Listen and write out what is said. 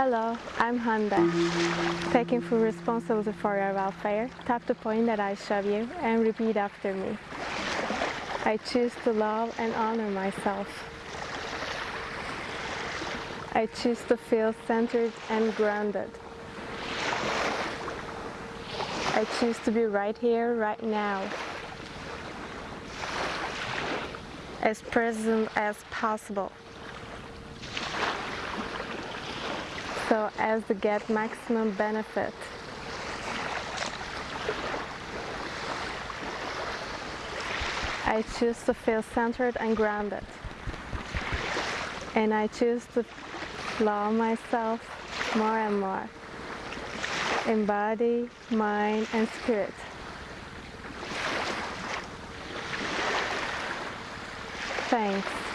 Hello, I'm Honda. Taking full responsibility for your welfare, tap the point that I show you and repeat after me. I choose to love and honor myself. I choose to feel centered and grounded. I choose to be right here, right now. As present as possible. So as to get maximum benefit. I choose to feel centered and grounded. And I choose to love myself more and more in body, mind, and spirit. Thanks.